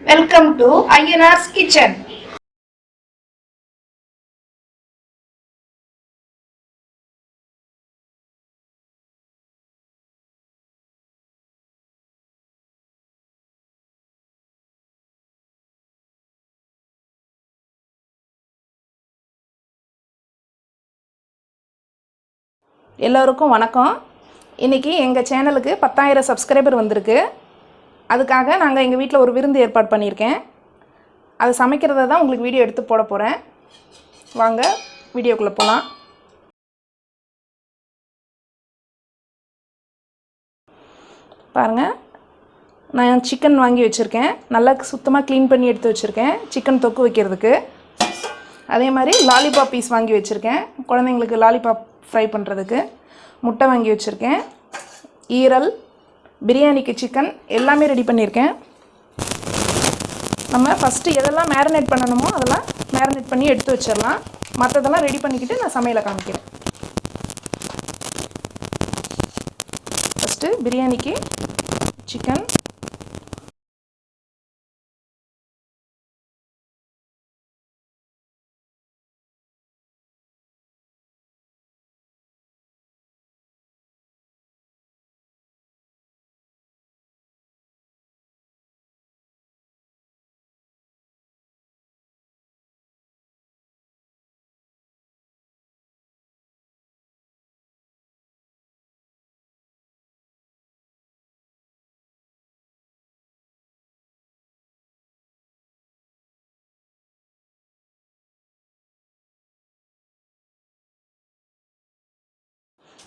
Welcome to Ayyanar's kitchen எல்லோருக்கும் வணக்கம். இன்றைக்கி எங்கள் சேனலுக்கு பத்தாயிரம் சப்ஸ்கிரைபர் வந்திருக்கு. அதுக்காக நாங்கள் எங்கள் வீட்டில் ஒரு விருந்து ஏற்பாடு பண்ணியிருக்கேன். அது சமைக்கிறத தான் உங்களுக்கு வீடியோ எடுத்து போட போகிறேன் வாங்க வீடியோக்குள்ளே போகலாம் பாருங்கள் நான் சிக்கன் வாங்கி வச்சுருக்கேன். நல்லா சுத்தமாக க்ளீன் பண்ணி எடுத்து வச்சுருக்கேன். சிக்கன் தொக்கு வைக்கிறதுக்கு. அதே மாதிரி லாலிபாப் பீஸ் வாங்கி வச்சுருக்கேன். குழந்தைங்களுக்கு லாலிபாப் ஃப்ரை பண்ணுறதுக்கு முட்டை வாங்கி வச்சுருக்கேன். ஈரல் பிரியாணிக்கு சிக்கன் எல்லாமே ரெடி பண்ணியிருக்கேன். நம்ம ஃபஸ்ட்டு எதெல்லாம் மேரினேட் பண்ணணுமோ அதெல்லாம் மேரினேட் பண்ணி எடுத்து வச்சிடலாம். மற்றதெல்லாம் ரெடி பண்ணிக்கிட்டு நான் சமையலை காமிக்கிறேன். ஃபஸ்ட்டு பிரியாணிக்கு சிக்கன்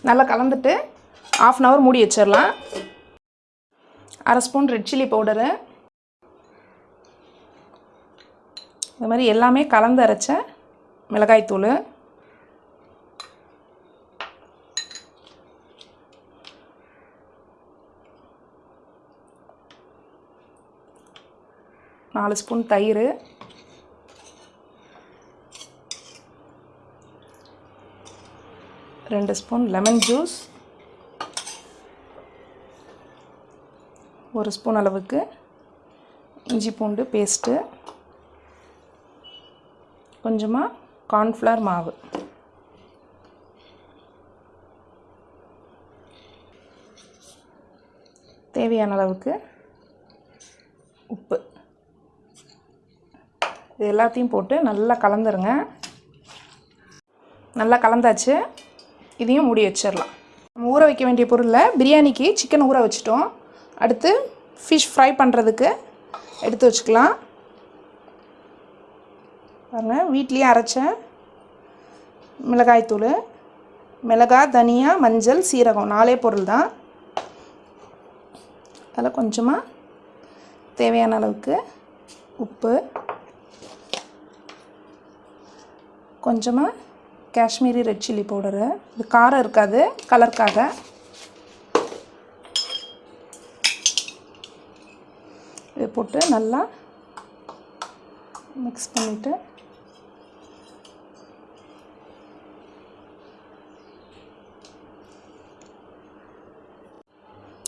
நல்லா கலந்துட்டு ஆஃப் அன் ஹவர் மூடி வச்சிடலாம். அரை ஸ்பூன் ரெட் சில்லி பவுடரு இது மாதிரி எல்லாமே கலந்து அரைச்ச மிளகாய்த்தூள் நாலு ஸ்பூன் தயிர். ரெண்டு ஸ்பூன் லெமன் ஜூஸ். ஒரு ஸ்பூன் அளவுக்கு இஞ்சி பூண்டு பேஸ்ட்டு. கொஞ்சமாக கார்ன்ஃப்ளவர் மாவு. தேவையான அளவுக்கு உப்பு. இது எல்லாத்தையும் போட்டு நல்லா கலந்துருங்க. நல்லா கலந்தாச்சு. இதையும் மூடி வச்சிடலாம். நம்ம ஊற வைக்க வேண்டிய பொருளில் பிரியாணிக்கு சிக்கன் ஊற வச்சிட்டோம். அடுத்து ஃபிஷ் ஃப்ரை பண்ணுறதுக்கு எடுத்து வச்சுக்கலாம். பாருங்கள் வீட்லேயே அரைச்ச மிளகாய்த்தூள் மிளகாய் தனியா மஞ்சள் சீரகம் நாலே பொருள் தான். அதில் கொஞ்சமாக தேவையான அளவுக்கு உப்பு கொஞ்சமாக காஷ்மீரி ரெட் சில்லி பவுடரு இது காரம் இருக்காது கலருக்காக. இது போட்டு நல்லா மிக்ஸ் பண்ணிவிட்டு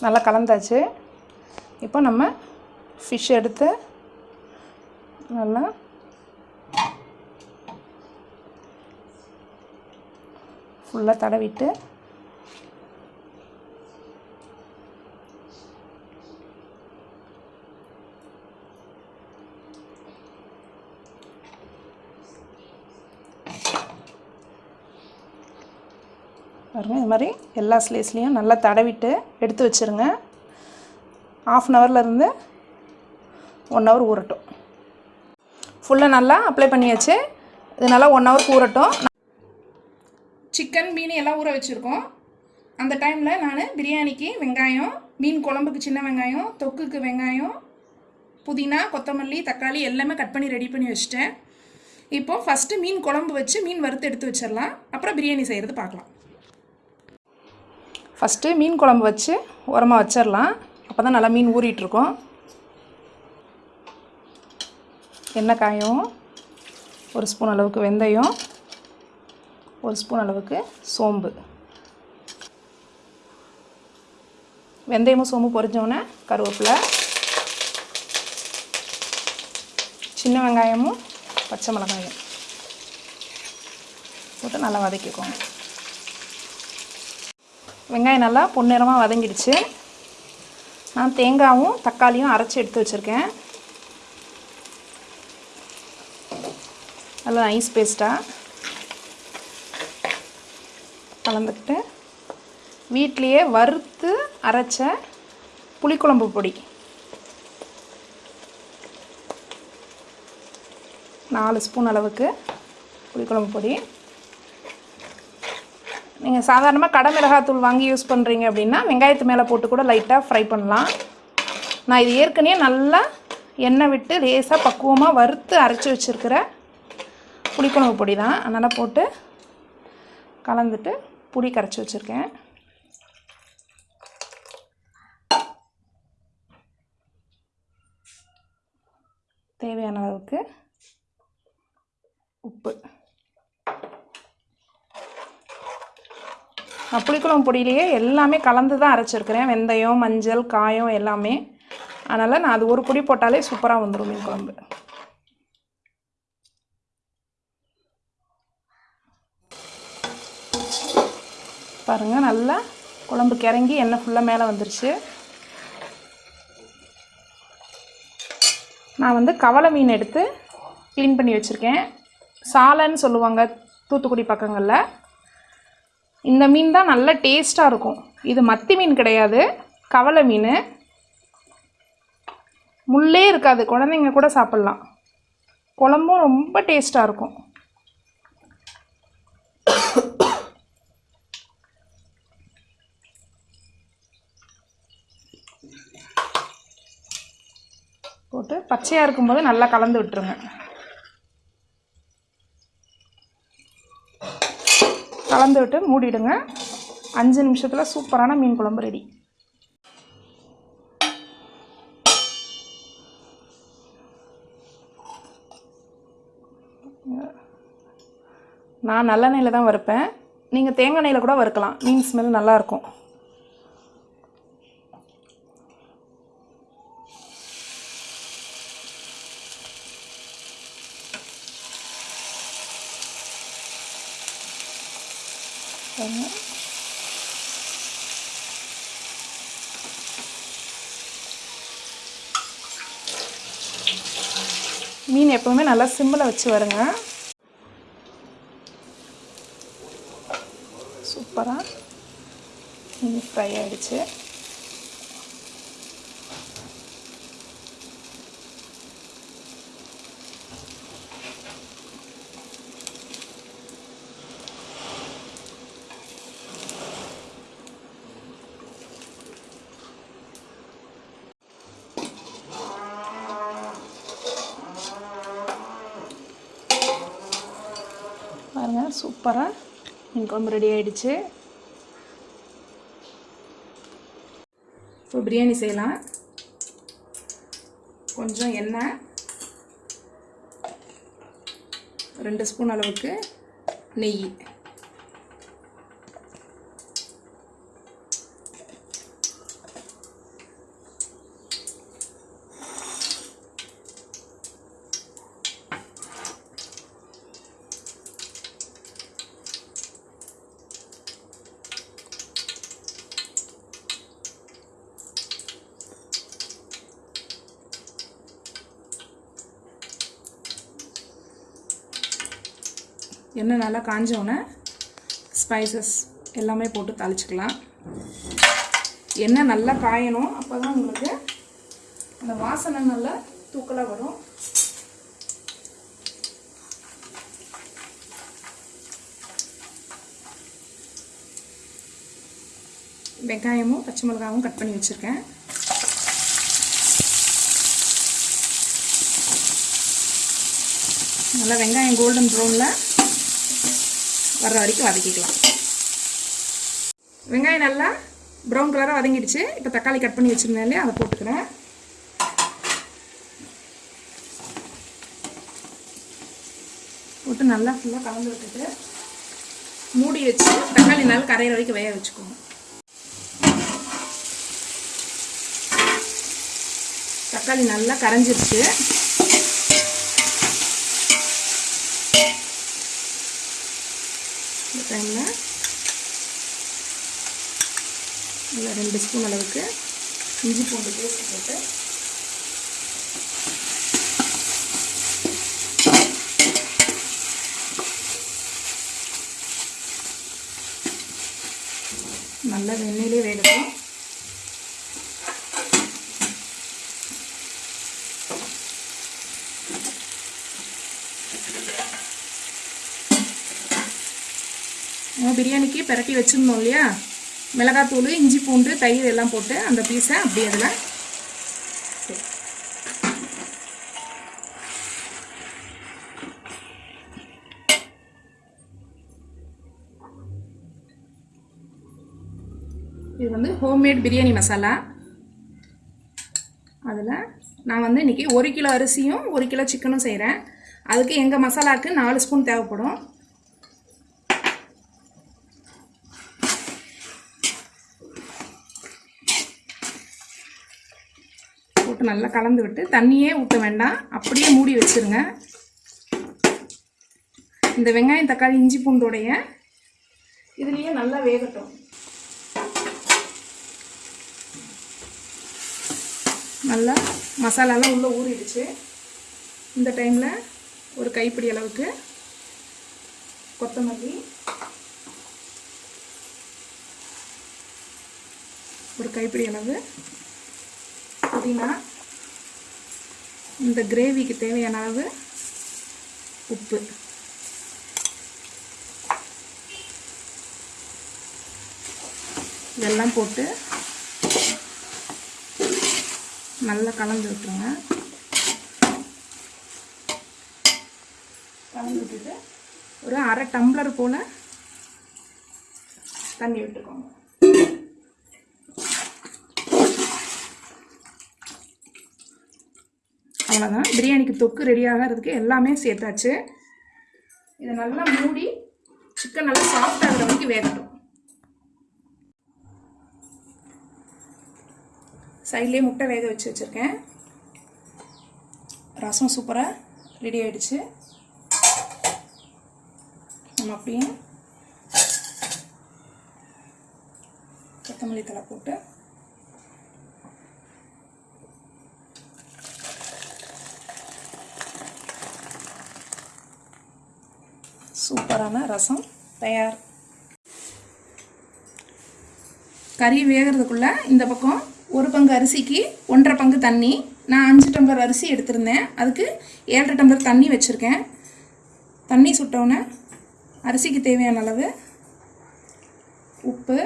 நல்லா கலந்தாச்சு. இப்போ நம்ம ஃபிஷ் எடுத்து நல்லா ஃபுல்லாக தடவிட்டு பாருங்கள் இது மாதிரி எல்லா ஸ்லேஸ்லேயும் நல்லா தடவிட்டு எடுத்து வச்சுருங்க. ஆஃப் அன் ஹவர்லேருந்து ஒன் ஹவர் ஊறட்டும். ஃபுல்லாக நல்லா அப்ளை பண்ணியாச்சு. இது நல்லா ஒன் ஹவர் ஊறட்டும். சிக்கன் மீன் எல்லாம் ஊற வச்சுருக்கோம். அந்த டைமில் நான் பிரியாணிக்கு வெங்காயம் மீன் குழம்புக்கு சின்ன வெங்காயம் தொக்குக்கு வெங்காயம் புதினா கொத்தமல்லி தக்காளி எல்லாமே கட் பண்ணி ரெடி பண்ணி வச்சுட்டேன். இப்போ ஃபஸ்ட்டு மீன் குழம்பு வச்சு மீன் வறுத்து எடுத்து வச்சிடலாம். அப்புறம் பிரியாணி செய்கிறது பார்க்கலாம். ஃபஸ்ட்டு மீன் குழம்பு வச்சு உரமாக வச்சிடலாம். அப்போ தான் நல்லா மீன் ஊறிட்டுருக்கோம் எண்ணெய் காயம் ஒரு ஸ்பூன் அளவுக்கு வெந்தயம். ஒரு ஸ்பூன் அளவுக்கு சோம்பு. வெந்தயமும் சோம்பு பொரிஞ்சோடனே கருவேப்பிலை சின்ன வெங்காயமும் பச்சை மிளகாயும் போட்டு நல்லா வதக்கிக்கோங்க. வெங்காயம் நல்லா பொன்னிறமாக வதங்கிடுச்சு. நான் தேங்காயும் தக்காளியும் அரைச்சி எடுத்து வச்சுருக்கேன். நல்லா ஐஸ் பேஸ்ட்டாக கலந்துக்கிட்டு வீட்லேயே வறுத்து அரைச்ச புளிக்குழம்பு பொடி. நாலு ஸ்பூன் அளவுக்கு புளிக்குழம்பு பொடி. நீங்கள் சாதாரணமாக கடை மிளகாத்தூள் வாங்கி யூஸ் பண்ணுறீங்க அப்படின்னா வெங்காயத்து மேலே போட்டு கூட லைட்டாக ஃப்ரை பண்ணலாம். நான் இது ஏற்கனவே நல்லா எண்ணெய் விட்டு லேசாக பக்குவமாக வறுத்து அரைச்சி வச்சுருக்கிற புளிக்குழம்பு பொடி தான் அதனால் போட்டு கலந்துட்டு புளி கரைச்சி வச்சுருக்கேன். தேவையான அளவுக்கு உப்பு. நான் புளிக்குழம்பு பொடியிலேயே எல்லாமே கலந்து தான் அரைச்சிருக்கிறேன். வெந்தயம் மஞ்சள் காயம் எல்லாமே. அதனால் நான் அது ஒரு பொடி போட்டாலே சூப்பராக வந்துடும் மீன் குழம்பு. பாருங்கள் நல்லா குழம்பு கிறங்கி எண்ணெய் ஃபுல்லாக மேலே வந்துருச்சு. நான் வந்து கவலை மீன் எடுத்து க்ளீன் பண்ணி வச்சுருக்கேன். சாலைன்னு சொல்லுவாங்க தூத்துக்குடி பக்கங்களில். இந்த மீன் தான் நல்ல டேஸ்ட்டாக இருக்கும். இது மத்தி மீன் கிடையாது கவலை மீன். முள்ளே இருக்காது குழந்தைங்க கூட சாப்பிட்லாம். குழம்பும் ரொம்ப டேஸ்ட்டாக இருக்கும். போட்டு பச்சையாக இருக்கும்போது நல்லா கலந்து விட்டுருங்க. கலந்து விட்டு மூடிடுங்க. அஞ்சு நிமிஷத்தில் சூப்பரான மீன் குழம்பு ரெடி. நான் நல்லெண்ணெயில் தான் வறுப்பேன். நீங்கள் தேங்காய் எண்ணெயில் கூட வறுக்கலாம். மீன் ஸ்மெல் நல்லாயிருக்கும் பாருங்க. மீன் எப்பவுமே நல்லா சிம்மில் வச்சு வருங்க. சூப்பராக ஃப்ரை ஆகிடுச்சு பாருங்க சூப்பராக மீன் குழம்பு ரெடி ஆகிடுச்சு இப்போ பிரியாணி செய்யலாம். கொஞ்சம் எண்ணெய். ரெண்டு ஸ்பூன் அளவுக்கு நெய். எண்ணெய் நல்லா காஞ்சோடனே ஸ்பைசஸ் எல்லாமே போட்டு தாளிச்சிக்கலாம். எண்ணெய் நல்லா காயணும். அப்போ தான் உங்களுக்கு அந்த வாசனை நல்லா தூக்கலாக வரும். வெங்காயமும் பச்சை மிளகாவும் கட் பண்ணி வச்சுருக்கேன். நல்லா வெங்காயம் கோல்டன் ப்ரௌனில் வர்ற வரைக்கும் வதக்கிக்கலாம். வெங்காயம் நல்லா ப்ரௌன் கலராக வதங்கிடுச்சு. இப்போ தக்காளி கட் பண்ணி வச்சுருந்தேன் இல்லையா? அதை போட்டுக்கிறேன். போட்டு நல்லா ஃபுல்லாக கலந்து விட்டுட்டு மூடி வச்சு தக்காளி நல்லா கரையிற வரைக்கும் வேக வச்சுக்கோங்க. தக்காளி நல்லா கரைஞ்சிருச்சு. டைமில் இதில் ரெண்டு ஸ்பூன் அளவுக்கு இஞ்சி பூண்டு பேஸ்ட் போட்டு. நல்லா வெண்ணெயிலே வேகட்டும். நம்ம பிரியாணிக்கு பிரட்டி வச்சுருந்தோம் இல்லையா? மிளகாத்தூள் இஞ்சி பூண்டு தயிர் எல்லாம் போட்டு அந்த பீஸை அப்படியே அதில் இது வந்து ஹோம்மேட் பிரியாணி மசாலா. அதில் நான் வந்து இன்றைக்கி ஒரு கிலோ அரிசியும் ஒரு கிலோ சிக்கனும் செய்கிறேன் அதுக்கு எங்கள் மசாலாவுக்கு நாலு ஸ்பூன் தேவைப்படும். அளவுக்கு நல்லா கலந்து விட்டு தண்ணியே ஊற்ற வேண்டாம். அப்படியே மூடி வச்சிருங்க. இந்த வெங்காயம் தக்காளி இஞ்சி பூண்டோடைய இதுலேயே நல்லா வேகட்டும். நல்லா மசாலாலாம் உள்ளே ஊறிடுச்சு. இந்த டைமில் ஒரு கைப்பிடி அளவுக்கு கொத்தமல்லி ஒரு கைப்பிடி அளவு புதினா இந்த கிரேவிக்கு தேவையான அளவு உப்பு. இதெல்லாம் போட்டு நல்லா கலந்து விட்டுருங்க. கலந்து விட்டுட்டு ஒரு அரை டம்ளர் போல் தண்ணி விட்டுக்கோங்க. அவ்வளோதான் பிரியாணிக்கு தொக்கு ரெடி ஆகிறதுக்கு எல்லாமே சேர்த்தாச்சு. இதை நல்லா மூடி சிக்கன் நல்லா சாஃப்ட் ஆகிற வரைக்கும் வேகட்டும். சைட்லேயே முட்டை வேக வச்சு வச்சுருக்கேன். ரசம் சூப்பராக ரெடி ஆகிடுச்சு நம்ம அப்படியே கொத்தமல்லி தலை போட்டு சூப்பரான ரசம் தயார். கறி வேகிறதுக்குள்ளே இந்த பக்கம் ஒரு பங்கு அரிசிக்கு ஒன்றரை பங்கு தண்ணி. நான் அஞ்சு டம்ளர் அரிசி எடுத்திருந்தேன். அதுக்கு ஏழரை டம்ளர் தண்ணி வச்சுருக்கேன். தண்ணி சுட்டோன்னே அரிசிக்கு தேவையான அளவு உப்பு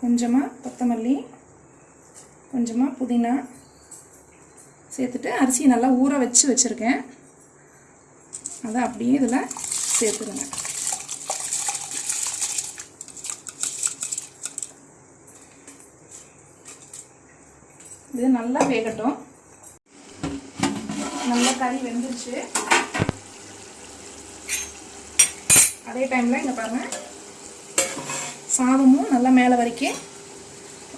கொஞ்சமாக கொத்தமல்லி கொஞ்சமாக புதினா சேர்த்துட்டு அரிசியை நல்லா ஊற வச்சு வச்சுருக்கேன். அதை அப்படியே இதில் சேர்த்துருங்க. இது நல்லா வேகட்டும். நல்லா கறி வெந்துருச்சு. அதே டைமில் இங்கே பாருங்கள் சாதமும் நல்லா மேலே வரைக்கும்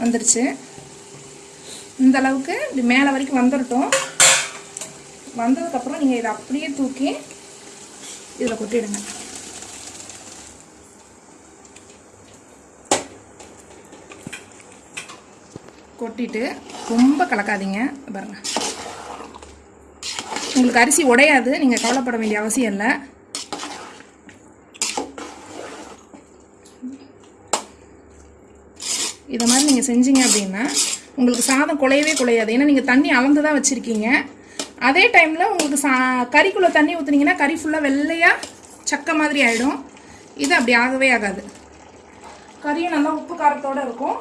வந்துருச்சு. இந்த அளவுக்கு இப்படி மேலே வரைக்கும் வந்துடட்டும் வந்ததுக்கப்புறம் நீங்கள் இதை அப்படியே தூக்கி இதில் கொட்டிடுங்க. கொட்டிட்டு ரொம்ப கலக்காதீங்க. பாருங்க. உங்களுக்கு அரிசி உடையாது நீங்கள் கவலைப்பட வேண்டிய அவசியம் இல்லை. இதை மாதிரி நீங்கள் செஞ்சீங்க அப்படின்னா உங்களுக்கு சாதம் குலையவே குலையாது ஏன்னா நீங்கள் தண்ணி அளந்து தான் வச்சுருக்கீங்க. அதே டைமில் உங்களுக்கு சா கறிக்குள்ளே தண்ணி ஊற்றுனீங்கன்னா கறி ஃபுல்லாக வெள்ளையாக சக்கை மாதிரி ஆகிடும் இது அப்படி ஆகவே ஆகாது. கறியும் நல்லா உப்பு காரத்தோடு இருக்கும்.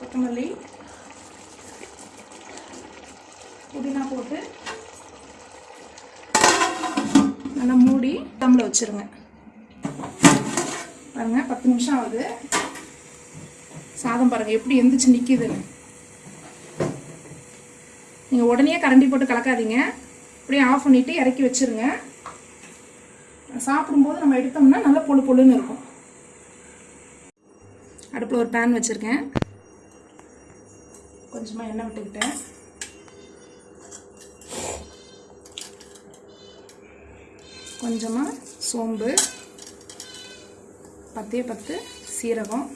கொத்தமல்லி. புதினா போட்டு நல்லா மூடி தம்மில் வச்சுருங்க. பாருங்க பத்து நிமிஷம் ஆகுது. சாதம் பாருங்க எப்படி எந்திரிச்சு நிற்கிதுன்னு நீங்கள் உடனே கரண்டி போட்டு கலக்காதீங்க. அப்படியே ஆஃப் பண்ணிவிட்டு இறக்கி வச்சிருங்க. சாப்பிடும்போது நம்ம எடுத்தோம்னா நல்லா பொழு பொழுன்னு இருக்கும். அடுப்பில் ஒரு பேன் வச்சுருக்கேன். கொஞ்சமாக எண்ணெய் விட்டுக்கிட்டேன். கொஞ்சமாக சோம்பு. பத்தே பத்து சீரகம்.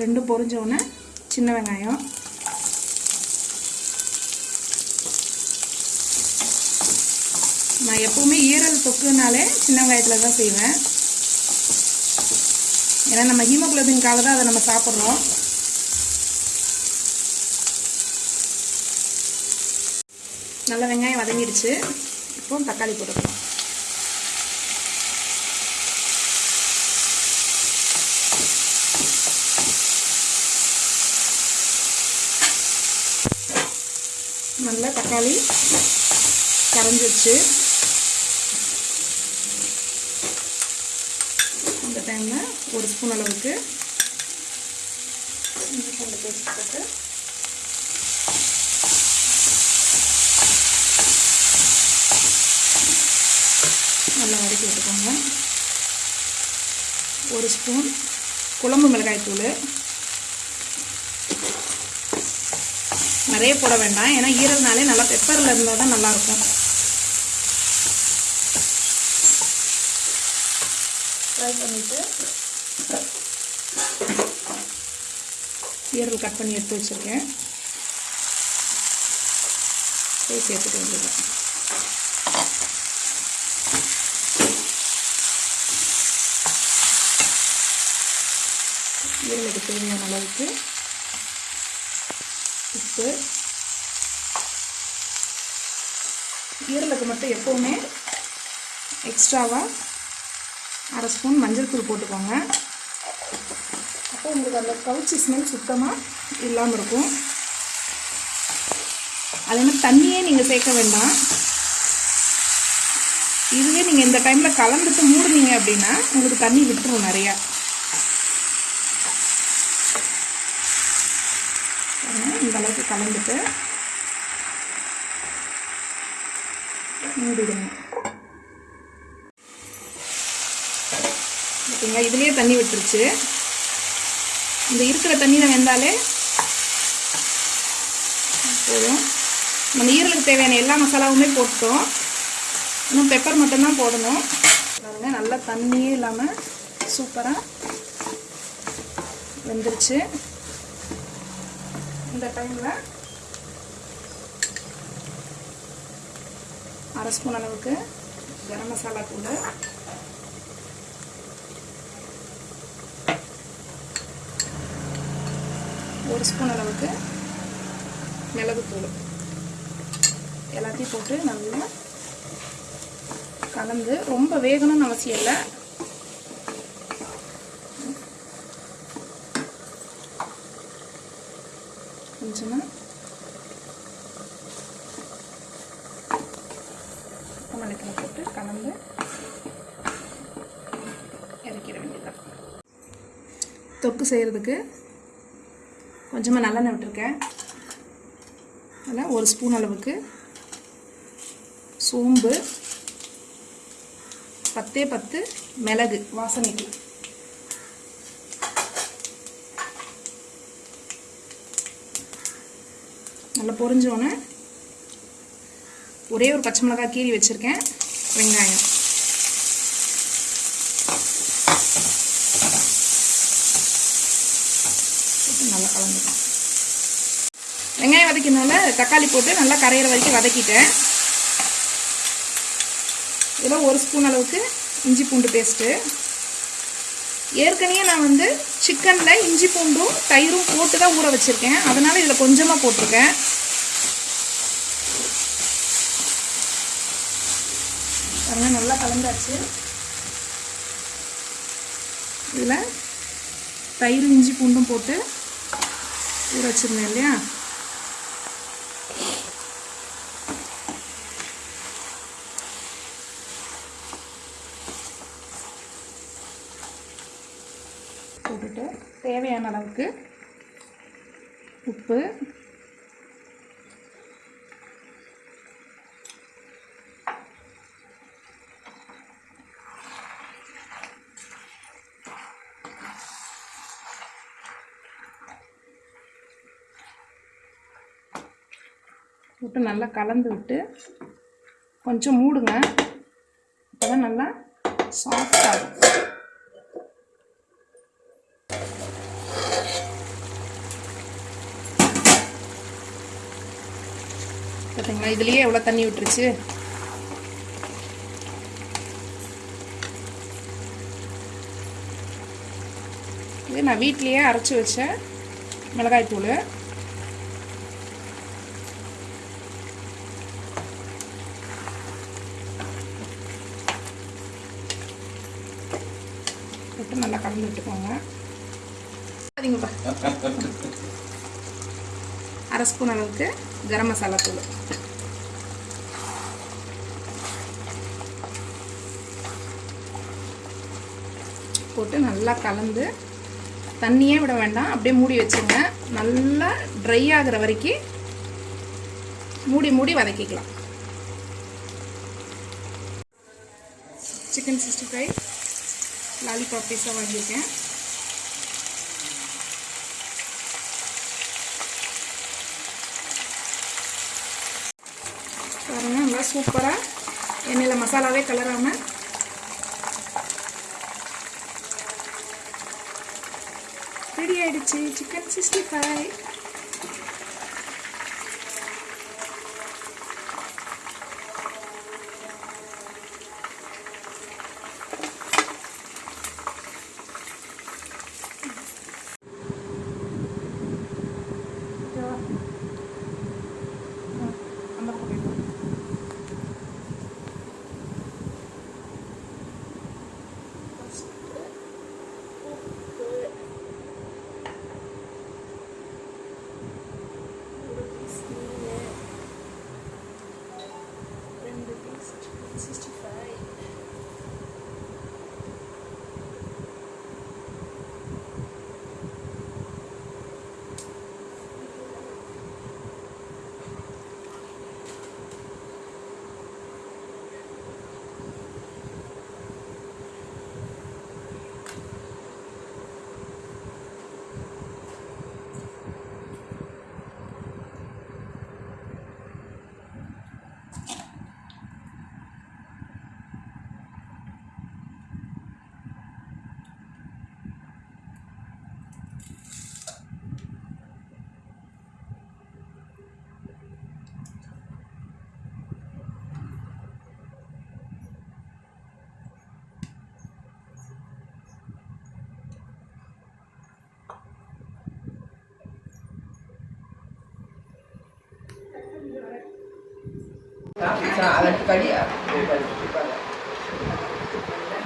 ரெண்டும் பொரிஞ்ச உடனே சின்ன வெங்காயம். நான் எப்போவுமே ஈரல் தொக்குனாலே சின்ன வெங்காயத்தில் தான் செய்வேன். ஏன்னா நம்ம ஹீமோக்ளோபின்காக தான் அதை நம்ம சாப்பிட்றோம். நல்ல வெங்காயம் வதங்கிடுச்சு. ஸ்பூன் தக்காளி போட்டுக்கலாம். நல்லா தக்காளி கரைஞ்சிருச்சு. அந்த டைமில் ஒரு ஸ்பூன் அளவுக்கு பேஸ்ட் போட்டு நல்லா வதக்கி விட்டுக்கோங்க ஒரு ஸ்பூன் குழம்பு மிளகாய் தூள். நிறைய போட வேண்டாம். ஏன்னா ஈரல்னாலே நல்லா பெப்பரில் இருந்தால் தான் நல்லாயிருக்கும். ஃப்ரை பண்ணிவிட்டு ஈரல் கட் பண்ணி எடுத்து வச்சுருக்கேன். போய் சேர்த்துட்டு வந்துடுறேன் ஈரலுக்கு தேவையான அளவுக்கு உப்பு. ஈரலுக்கு மட்டும் எப்போவுமே எக்ஸ்ட்ராவாக அரை ஸ்பூன் மஞ்சள் தூள் போட்டுக்கோங்க. அப்போ உங்களுக்கு அந்த கவுச்சி ஸ்மெல் சுத்தமாக இல்லாமல் இருக்கும். அது மாதிரி தண்ணியே நீங்கள் சேர்க்க வேண்டாம். இதுவே நீங்கள் இந்த டைமில் கலந்துட்டு மூடுனீங்க அப்படின்னா உங்களுக்கு தண்ணி விட்டுரும் நிறையா. இந்த அளவுக்கு கலந்துட்டு மூடிடுங்க. ஓகேங்களா? இதுலேயே தண்ணி விட்டுருச்சு. இந்த இருக்கிற தண்ணியில் வெந்தாலே போதும். நம்ம ஈரலுக்கு தேவையான எல்லா மசாலாவுமே போட்டோம் இன்னும் பெப்பர் மட்டும்தான் போடணும். பாருங்க நல்லா தண்ணியே இல்லாமல் சூப்பராக வெந்துருச்சு. இந்த டைமில் அரை ஸ்பூன் அளவுக்கு கரம் மசாலா தூள். ஒரு ஸ்பூன் அளவுக்கு மிளகுத்தூள் எல்லாத்தையும் போட்டு நல்லா கலந்து ரொம்ப வேகணும்னு அவசியம் இல்லை கொஞ்சமாக மல்லித்தலை போட்டு கலந்து இறக்கிட வேண்டியதான் தொக்கு செய்கிறதுக்கு கொஞ்சமாக நல்லெண்ணெய் விட்டுருக்கேன். அதில் ஒரு ஸ்பூன் அளவுக்கு சோம்பு பத்தே பத்து மிளகு வாசனைக்கு. நல்லா பொரிஞ்சோன்னே ஒரே ஒரு பச்சை மிளகாய் கீறி வச்சுருக்கேன். வெங்காயம் போட்டு நல்லா கலந்துக்கலாம் வெங்காயம் வதக்கினால தக்காளி போட்டு நல்லா கரையிற வரைக்கும் வதக்கிட்டேன். இதில் ஒரு ஸ்பூன் அளவுக்கு இஞ்சி பூண்டு பேஸ்ட்டு. ஏற்கனவே நான் வந்து சிக்கனில் இஞ்சி பூண்டும் தயிரும் போட்டு தான் ஊற வச்சுருக்கேன். அதனால் இதில் கொஞ்சமாக போட்டிருக்கேன். பாருங்க நல்லா கலந்தாச்சு. இதில் தயிர் இஞ்சி பூண்டும் போட்டு ஊற வச்சுருந்தேன் இல்லையா? போட்டுட்டு தேவையான அளவுக்கு உப்பு. விட்டு நல்லா கலந்து விட்டு கொஞ்சம் மூடுங்க. அப்போ நல்லா சாஃப்டாகும் பார்த்தீங்களா இதுலேயே எவ்வளோ தண்ணி விட்டுருச்சு? இது நான் வீட்லேயே அரைச்சி வச்ச மிளகாய்த்தூள் போட்டு நல்லா கலந்து விட்டுக்கோங்க. அதிங்கப்பா அரை ஸ்பூன் அளவுக்கு. கரம் மசாலா தூள். போட்டு நல்லா கலந்து தண்ணியே விட வேண்டாம். அப்படியே மூடி வச்சுருங்க. நல்லா ட்ரை ஆகிற வரைக்கும் மூடி மூடி வதக்கிக்கலாம். சிக்கன் சிக்ஸ்டி ஃபைவ் லாலிபாப் பீஸாக வாங்கியிருக்கேன். பாருங்க நல்லா சூப்பராக எண்ணெயில் மசாலாவே கலராமல் ரெடி ஆயிடுச்சு. Chicken sixty five.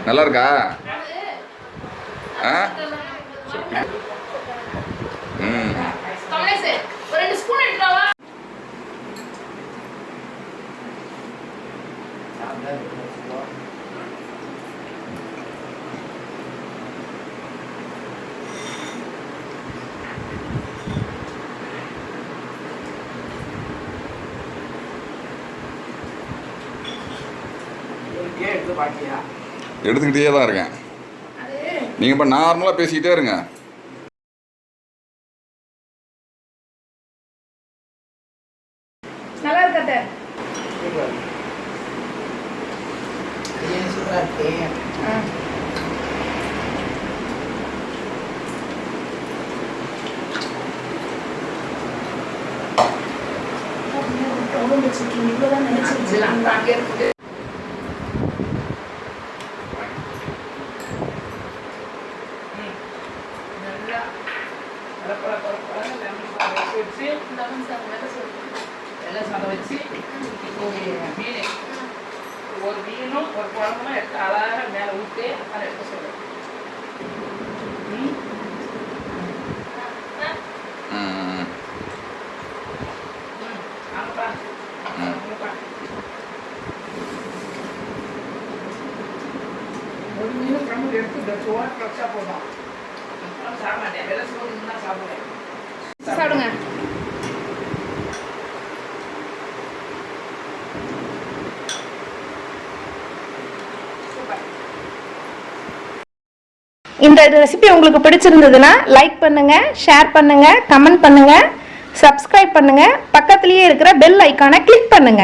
நல்லா இருக்கா ஆ ம் ஒரு ரெண்டு ஸ்பூன் எடுத்துவா எடுத்துக்கிட்டே தான் இருக்கேன். நீங்கள் இப்போ நார்மலாக பேசிக்கிட்டே இருங்க நல்லா இருக்கட்ட இவ்வளோதான் நினைச்சிருச்சு எல்லாம் சாதம் வச்சு ஒரு மீன் ஒரு மீனும் ஒரு குழம்பும் எடுத்து அழகாக மேலே ஊற்றி அதை எடுக்க சொல்லுவேன் ம் ம் ம் ஆமாப்பா ஆமாப்பா ஒரு மீன் குழம்பு எடுத்து இந்த சோறு வச்சா போதும் அப்புறம் சாப்பிட மாட்டேன் வெள்ளை சோறு தான் சாப்பிடுவேன் சாப்பிடுங்க இந்த ரெசிபி உங்களுக்கு பிடிச்சிருந்ததுன்னா லைக் பண்ணுங்க ஷேர் பண்ணுங்க கமெண்ட் பண்ணுங்க சப்ஸ்கிரைப் பண்ணுங்க. பக்கத்துலேயே இருக்கிற பெல் ஐக்கானை கிளிக் பண்ணுங்க.